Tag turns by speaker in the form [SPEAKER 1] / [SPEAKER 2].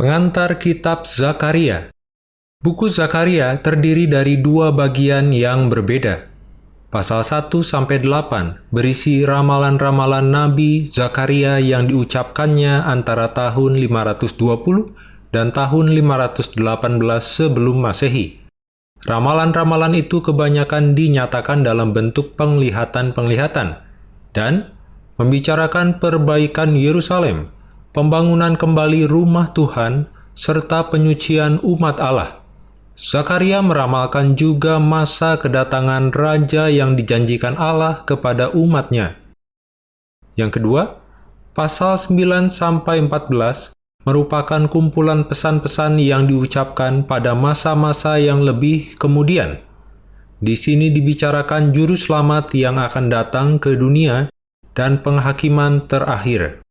[SPEAKER 1] Pengantar Kitab Zakaria Buku Zakaria terdiri dari dua bagian yang berbeda. Pasal 1-8 berisi ramalan-ramalan Nabi Zakaria yang diucapkannya antara tahun 520 dan tahun 518 sebelum Masehi. Ramalan-ramalan itu kebanyakan dinyatakan dalam bentuk penglihatan-penglihatan dan membicarakan perbaikan Yerusalem, pembangunan kembali rumah Tuhan, serta penyucian umat Allah. Zakaria meramalkan juga masa kedatangan Raja yang dijanjikan Allah kepada umatnya. Yang kedua, pasal 9-14 merupakan kumpulan pesan-pesan yang diucapkan pada masa-masa yang lebih kemudian. Di sini dibicarakan juru selamat yang akan datang ke dunia dan penghakiman terakhir.